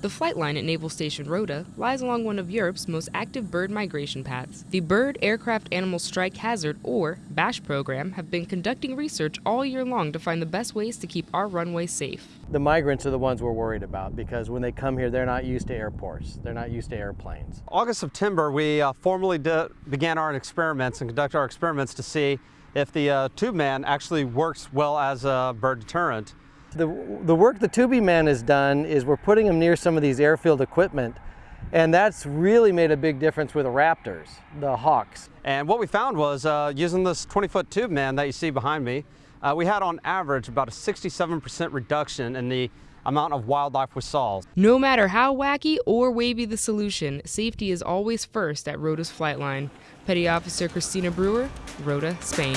The flight line at Naval Station Rota lies along one of Europe's most active bird migration paths. The Bird Aircraft Animal Strike Hazard, or BASH program, have been conducting research all year long to find the best ways to keep our runway safe. The migrants are the ones we're worried about because when they come here, they're not used to airports. They're not used to airplanes. August, September, we uh, formally began our experiments and conducted our experiments to see if the uh, tube man actually works well as a bird deterrent. The, the work the tubing man has done is we're putting him near some of these airfield equipment and that's really made a big difference with the raptors, the hawks. And what we found was uh, using this 20-foot tube man that you see behind me, uh, we had on average about a 67% reduction in the amount of wildlife we saw. No matter how wacky or wavy the solution, safety is always first at Rota's flight line. Petty Officer Christina Brewer, Rota, Spain.